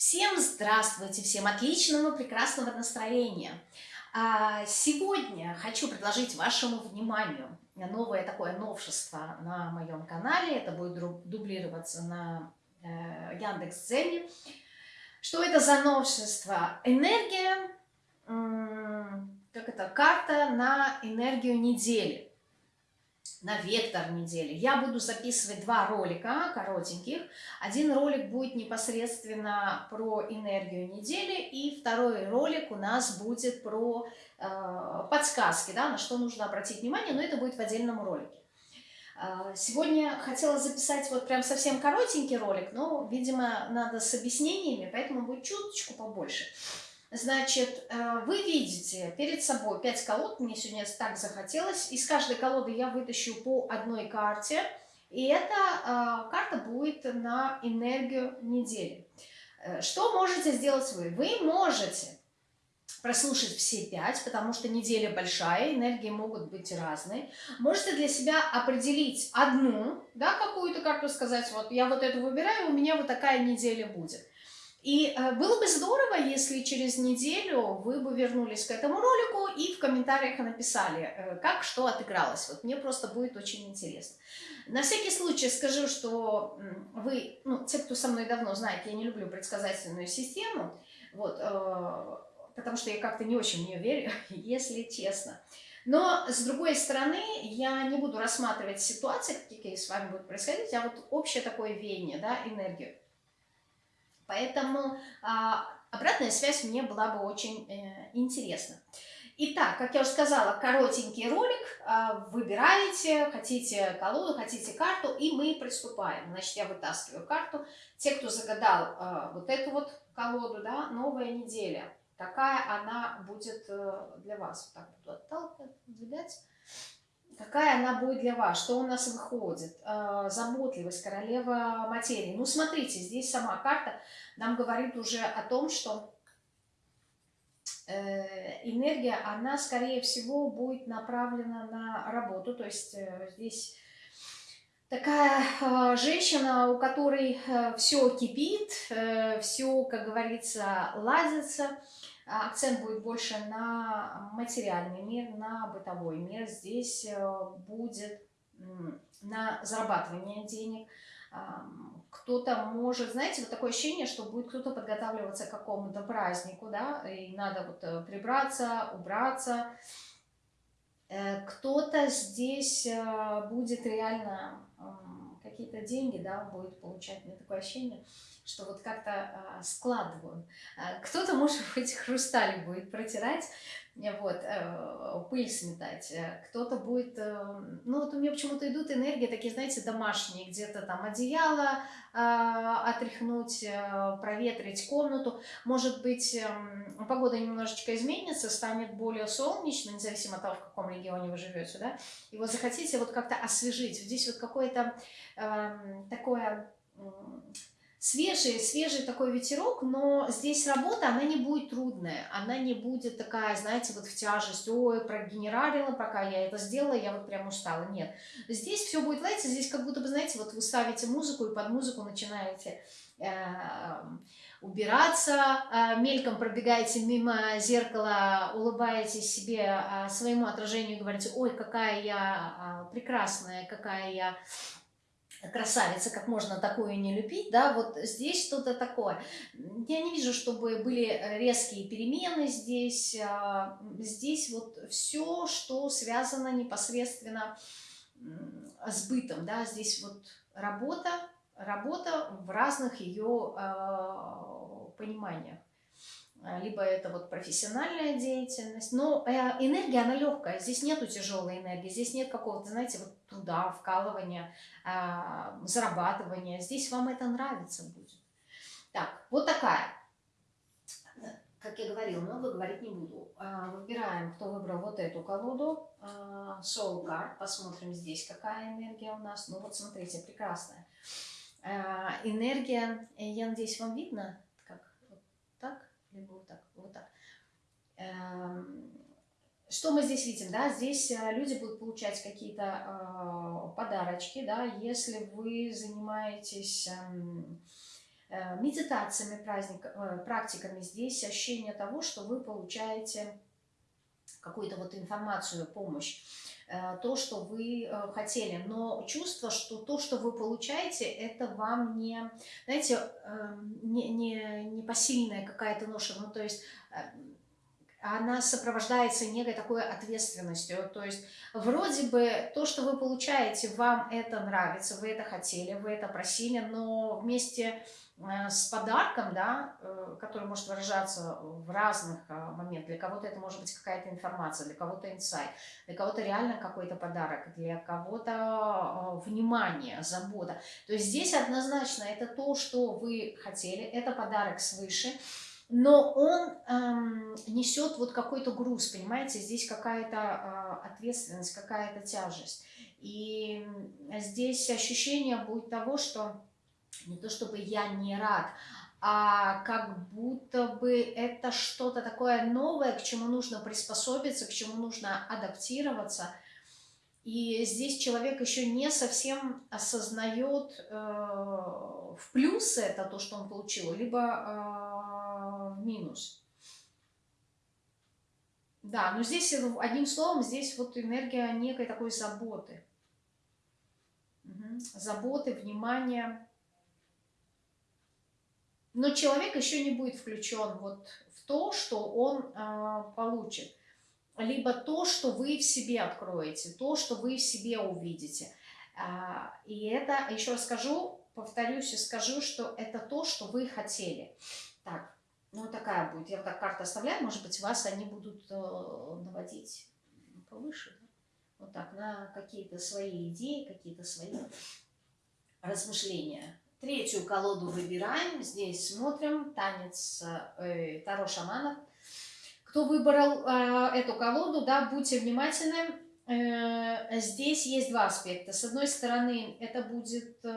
Всем здравствуйте, всем отличного, прекрасного настроения. А, сегодня хочу предложить вашему вниманию новое такое новшество на моем канале. Это будет дублироваться на э, Яндекс.Дзене. Что это за новшество? Энергия, как это, карта на энергию недели на вектор недели. Я буду записывать два ролика коротеньких. Один ролик будет непосредственно про энергию недели, и второй ролик у нас будет про э, подсказки, да, на что нужно обратить внимание, но это будет в отдельном ролике. Э, сегодня хотела записать вот прям совсем коротенький ролик, но, видимо, надо с объяснениями, поэтому будет чуточку побольше. Значит, э, вы видите перед собой 5 колод, мне сегодня так захотелось. Из каждой колоды я вытащу по одной карте. И эта э, карта будет на энергию недели. Э, что можете сделать вы? Вы можете прослушать все пять, потому что неделя большая, энергии могут быть разные. Можете для себя определить одну, да, какую-то карту сказать, вот я вот эту выбираю, у меня вот такая неделя будет. И э, было бы здорово, если через неделю вы бы вернулись к этому ролику и в комментариях написали, э, как что отыгралось. Вот мне просто будет очень интересно. На всякий случай скажу, что вы, ну, те, кто со мной давно знает, я не люблю предсказательную систему, вот, э, потому что я как-то не очень в нее верю, если честно. Но, с другой стороны, я не буду рассматривать ситуации, какие с вами будут происходить, а вот общее такое веяние, да, энергию. Поэтому а, обратная связь мне была бы очень э, интересна. Итак, как я уже сказала, коротенький ролик. А, выбираете, хотите колоду, хотите карту, и мы приступаем. Значит, я вытаскиваю карту. Те, кто загадал а, вот эту вот колоду, да, новая неделя. Какая она будет э, для вас? Вот так буду отталкивать, какая она будет для вас, что у нас выходит, э, заботливость, королева материи. Ну, смотрите, здесь сама карта нам говорит уже о том, что э, энергия, она, скорее всего, будет направлена на работу, то есть э, здесь такая женщина, у которой все кипит, все, как говорится, ладится, акцент будет больше на материальный мир, на бытовой мир. Здесь э, будет на зарабатывание денег. Кто-то может, знаете, вот такое ощущение, что будет кто-то подготавливаться к какому-то празднику, да, и надо вот э, прибраться, убраться. Э, кто-то здесь будет реально какие-то деньги, да, будет получать, мне такое ощущение, что вот как-то а, складываю. А, Кто-то, может быть, хрусталь будет протирать, вот, э, пыль сметать. Э, кто-то будет, э, ну вот у меня почему-то идут энергии такие, знаете, домашние, где-то там одеяло э, отряхнуть, э, проветрить комнату. Может быть, э, погода немножечко изменится, станет более солнечно, независимо от того, в каком регионе вы живете, да, и вот захотите вот как-то освежить. Здесь вот какое-то э, такое свежий, свежий такой ветерок, но здесь работа, она не будет трудная, она не будет такая, знаете, вот в тяжесть, ой, прогенералила, пока я это сделала, я вот прям устала. Нет, здесь все будет, знаете, здесь как будто бы, знаете, вот вы ставите музыку и под музыку начинаете э, убираться, э, мельком пробегаете мимо зеркала, улыбаетесь себе, э, своему отражению говорите, ой, какая я прекрасная, какая я красавица, как можно такое не любить, да, вот здесь что-то такое. Я не вижу, чтобы были резкие перемены здесь, а, здесь вот все, что связано непосредственно с бытом, да, здесь вот работа, работа в разных ее а, пониманиях. А, либо это вот профессиональная деятельность, но э, энергия, она легкая, здесь нету тяжелой энергии, здесь нет какого-то, знаете, вот труда, вкалывания, а, зарабатывания, здесь вам это нравится будет. Так, вот такая, как я говорила, много говорить не буду. А, выбираем, кто выбрал вот эту колоду, Soul Card, посмотрим здесь, какая энергия у нас, ну вот смотрите, прекрасная. Энергия, я надеюсь, вам видно, либо вот так, вот так. Эм, что мы здесь видим, да, здесь э, люди будут получать какие-то э, подарочки, да, если вы занимаетесь, э, э, медитациями, праздник, практиками. Здесь ощущение того, что вы получаете какую-то вот информацию, помощь, то, что вы э, хотели. Но чувство, что то, что вы получаете, это вам не, знаете, эм, не, не, не посильная какая-то ноша. Ну, то есть эм, она сопровождается некой такой ответственностью. То есть вроде бы то, что вы получаете, вам это нравится, вы это хотели, вы это просили, но вместе Э, с подарком, да, э, который может выражаться в разных э, моментах. Для кого-то это может быть какая-то информация, для кого-то инсайт, для кого-то реально какой-то подарок, для кого-то внимание, забота. То есть здесь однозначно это то, что вы хотели, это подарок свыше, но он эм, несет вот какой-то груз, понимаете, здесь какая-то э, ответственность, какая-то тяжесть. И здесь ощущение будет того, что не то чтобы я не рад, а как будто бы это что-то такое новое, к чему нужно приспособиться, к чему нужно адаптироваться. И здесь человек еще не совсем осознает э, в плюс это то, что он получил, либо э, в минус. Да, но здесь, одним словом, здесь вот энергия некой такой заботы. Угу. Заботы, внимания но человек еще не будет включен вот в то, что он э, получит. Либо то, что вы в себе откроете, то, что вы в себе увидите. А, и это, еще скажу, повторюсь и скажу, что это то, что вы хотели. Так, ну такая будет. Я вот так карты оставляю, может быть, вас они будут э, наводить повыше. Да? Вот так, на какие-то свои идеи, какие-то свои размышления. Третью колоду выбираем. Здесь смотрим. Танец э, Таро шаманов. Кто выбрал э, эту колоду, да, будьте внимательны. Э, здесь есть два аспекта. С одной стороны, это будет э,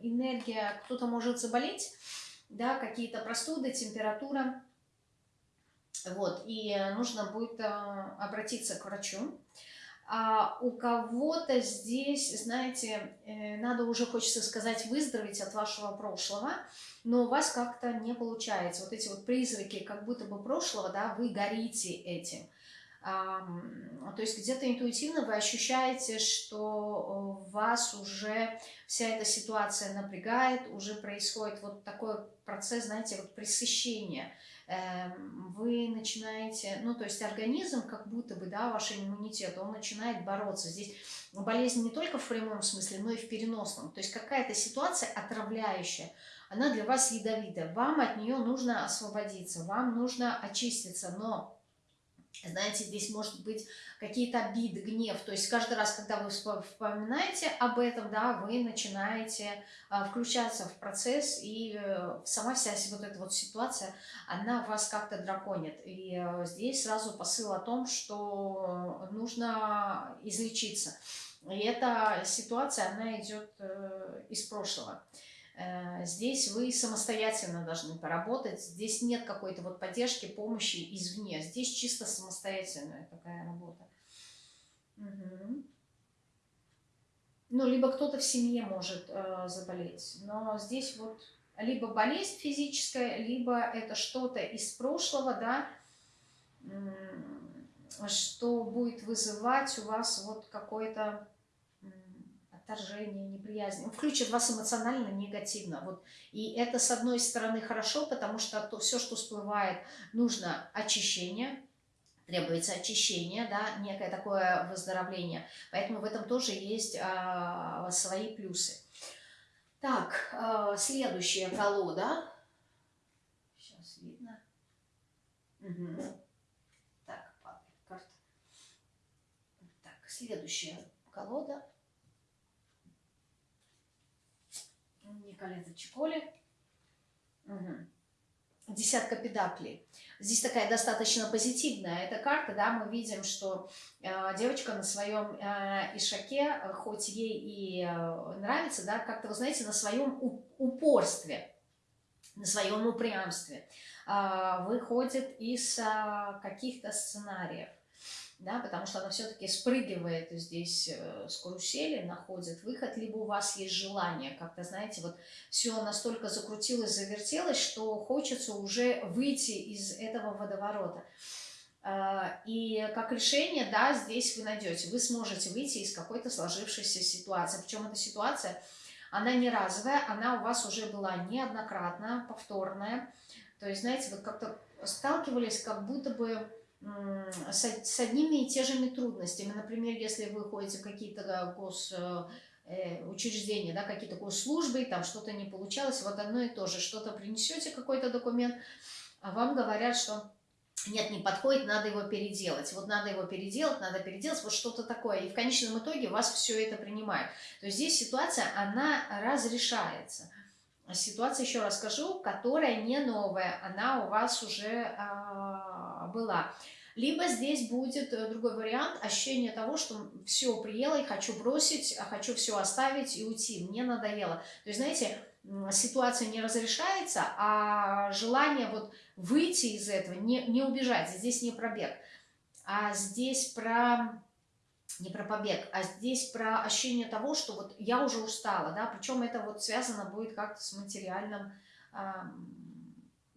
энергия, кто-то может заболеть, да, какие-то простуды, температура. Вот, и нужно будет э, обратиться к врачу. А у кого-то здесь, знаете, э, надо уже, хочется сказать, выздороветь от вашего прошлого, но у вас как-то не получается. Вот эти вот призраки как будто бы прошлого, да, вы горите этим. То есть где-то интуитивно вы ощущаете, что вас уже вся эта ситуация напрягает, уже происходит вот такой процесс, знаете, вот пресыщения – вы начинаете, ну, то есть организм, как будто бы, да, ваш иммунитет, он начинает бороться. Здесь болезнь не только в прямом смысле, но и в переносном. То есть какая-то ситуация отравляющая, она для вас ядовитая. Вам от нее нужно освободиться, вам нужно очиститься, но знаете, здесь может быть какие-то обиды, гнев. То есть каждый раз, когда вы вспоминаете об этом, да, вы начинаете а, включаться в процесс, и э, сама вся вот эта вот ситуация, она вас как-то драконит. И э, здесь сразу посыл о том, что нужно излечиться. И эта ситуация, она идет э, из прошлого. Э, здесь вы самостоятельно должны поработать. Здесь нет какой-то вот поддержки, помощи извне. Здесь чисто самостоятельная такая работа. Угу. Ну, либо кто-то в семье может э, заболеть. Но здесь вот либо болезнь физическая, либо это что-то из прошлого, да, что будет вызывать у вас вот какой-то отторжение, неприязнь, он включит вас эмоционально негативно. Вот. И это, с одной стороны, хорошо, потому что то, все, что всплывает, нужно очищение, требуется очищение, да, некое такое выздоровление. Поэтому в этом тоже есть а, свои плюсы. Так, а, следующая колода. Сейчас видно. Угу. Так, падает карта. Так, следующая колода. Николета Чиколи. Угу. Десятка педаклей. Здесь такая достаточно позитивная эта карта, да, мы видим, что э, девочка на своем э, ишаке, хоть ей и э, нравится, да, как-то, вы знаете, на своем упорстве, на своем упрямстве э, выходит из э, каких-то сценариев. Да, потому что она все-таки спрыгивает здесь э, с карусели, находит выход, либо у вас есть желание, как-то, знаете, вот все настолько закрутилось, завертелось, что хочется уже выйти из этого водоворота. А, и как решение, да, здесь вы найдете, вы сможете выйти из какой-то сложившейся ситуации. Причем эта ситуация, она не разовая, она у вас уже была неоднократно, повторная. То есть, знаете, вот как-то сталкивались как будто бы с, одними и теми же трудностями. Например, если вы ходите в какие-то гос э, учреждения, да, какие-то госслужбы, там что-то не получалось, вот одно и то же, что-то принесете, какой-то документ, а вам говорят, что нет, не подходит, надо его переделать. Вот надо его переделать, надо переделать, вот что-то такое. И в конечном итоге вас все это принимает. То есть здесь ситуация, она разрешается. Ситуация, еще раз скажу, которая не новая, она у вас уже а, была. Либо здесь будет э, другой вариант, ощущение того, что все, приело, и хочу бросить, а хочу все оставить и уйти, мне надоело. То есть, знаете, ситуация не разрешается, а желание вот выйти из этого, не, не убежать, здесь не пробег, а здесь про не про побег, а здесь про ощущение того, что вот я уже устала, да, причем это вот связано будет как-то с материальным,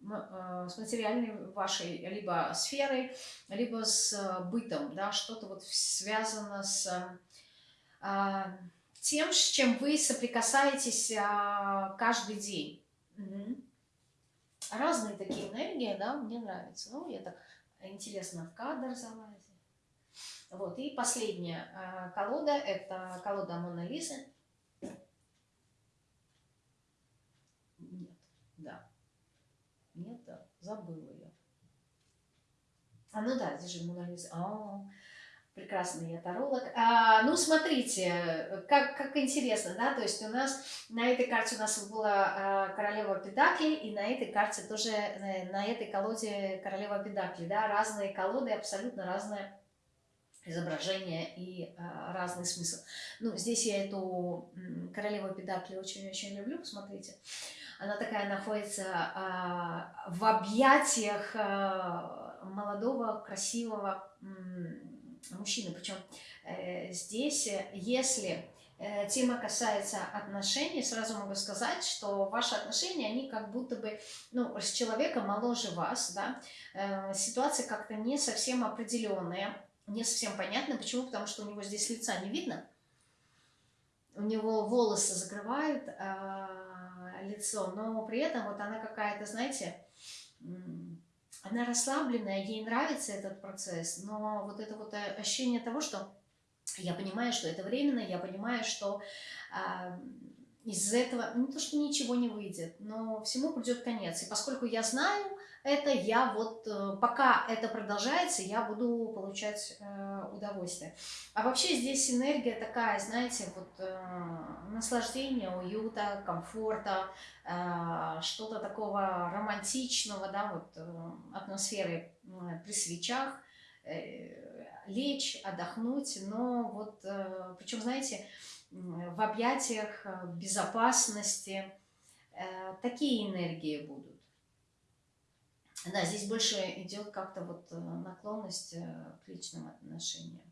с материальной вашей либо сферой, либо с э, бытом, да, что-то вот связано с э, тем, с чем вы соприкасаетесь каждый день. Угу. Разные такие энергии, да, мне нравится. Ну, я так интересно в кадр залазю. Вот, и последняя колода, это колода Мона Лизы. Нет, да, забыла я. А, ну да, здесь же Мона А, прекрасный я таролог. А, ну, смотрите, как, как интересно, да, то есть у нас на этой карте у нас была а, королева Педакли, и на этой карте тоже, на, э, на этой колоде королева Педакли, да, разные колоды, абсолютно разные изображение и а, разный смысл. Ну, здесь я эту королеву Педакли очень-очень люблю, посмотрите. Она такая находится а, в объятиях а, молодого, красивого мужчины. Причем э, здесь, если э, тема касается отношений, сразу могу сказать, что ваши отношения, они как будто бы, ну, с человеком моложе вас, да, э, ситуация как-то не совсем определенная, не совсем понятна. Почему? Потому что у него здесь лица не видно, у него волосы закрывают, а, лицо, но при этом вот она какая-то, знаете, она расслабленная, ей нравится этот процесс, но вот это вот ощущение того, что я понимаю, что это временно, я понимаю, что э, из этого не то, что ничего не выйдет, но всему придет конец. И поскольку я знаю, это я вот, э, пока это продолжается, я буду получать э, удовольствие. А вообще здесь энергия такая, знаете, вот э, наслаждение, уюта, комфорта, э, что-то такого романтичного, да, вот э, атмосферы э, при свечах, э, лечь, отдохнуть, но вот, э, причем, знаете, в объятиях, э, безопасности, э, такие энергии будут. Да, здесь больше идет как-то вот э, наклонность к личным отношениям.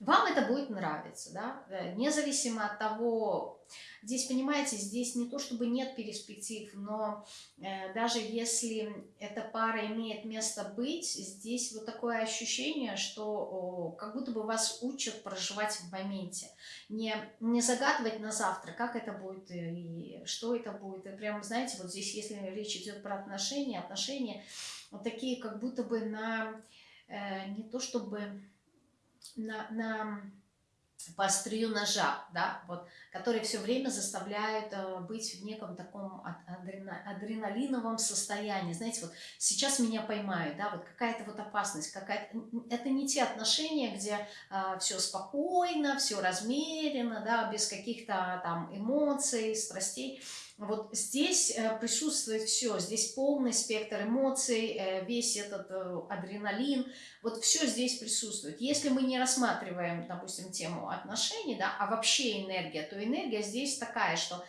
Вам это будет нравиться, да, э, независимо от того, здесь, понимаете, здесь не то, чтобы нет перспектив, но э, даже если эта пара имеет место быть, здесь вот такое ощущение, что о, как будто бы вас учат проживать в моменте, не, не загадывать на завтра, как это будет и что это будет, и прям, знаете, вот здесь, если речь идет про отношения, отношения вот такие как будто бы на, э, не то чтобы на, на по острию ножа, да, вот, которые все время заставляют э, быть в неком таком адрена, адреналиновом состоянии. Знаете, вот сейчас меня поймают, да, вот какая-то вот опасность, какая-то... Это не те отношения, где э, все спокойно, все размеренно, да, без каких-то там эмоций, страстей. Вот здесь э, присутствует все, здесь полный спектр эмоций, э, весь этот э, адреналин, вот все здесь присутствует. Если мы не рассматриваем, допустим, тему отношений, да, а вообще энергия, то энергия здесь такая, что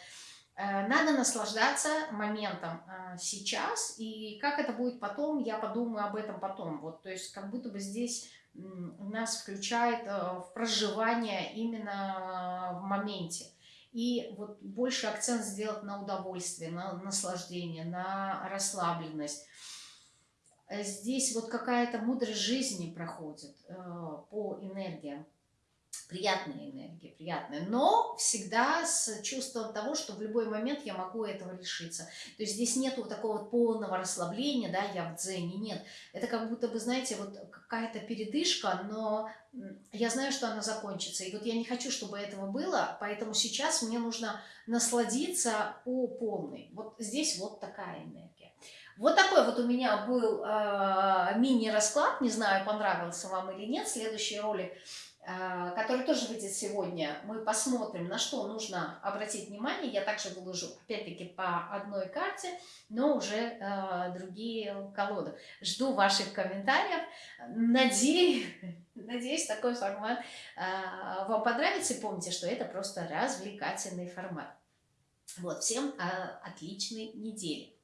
надо наслаждаться моментом сейчас, и как это будет потом, я подумаю об этом потом. Вот, то есть как будто бы здесь нас включает в проживание именно в моменте. И вот больше акцент сделать на удовольствие, на наслаждение, на расслабленность. Здесь вот какая-то мудрость жизни проходит по энергиям приятная энергия, приятная, но всегда с чувством того, что в любой момент я могу этого лишиться. То есть здесь нету такого полного расслабления, да, я в дзене, нет. Это как будто бы, знаете, вот какая-то передышка, но я знаю, что она закончится. И вот я не хочу, чтобы этого было, поэтому сейчас мне нужно насладиться по полной. Вот здесь вот такая энергия. Вот такой вот у меня был э, мини-расклад, не знаю, понравился вам или нет. Следующий ролик который тоже выйдет сегодня, мы посмотрим, на что нужно обратить внимание. Я также выложу, опять-таки, по одной карте, но уже э, другие колоды. Жду ваших комментариев. Надеюсь, надеюсь такой формат э, вам понравится. И помните, что это просто развлекательный формат. Вот, всем э, отличной недели.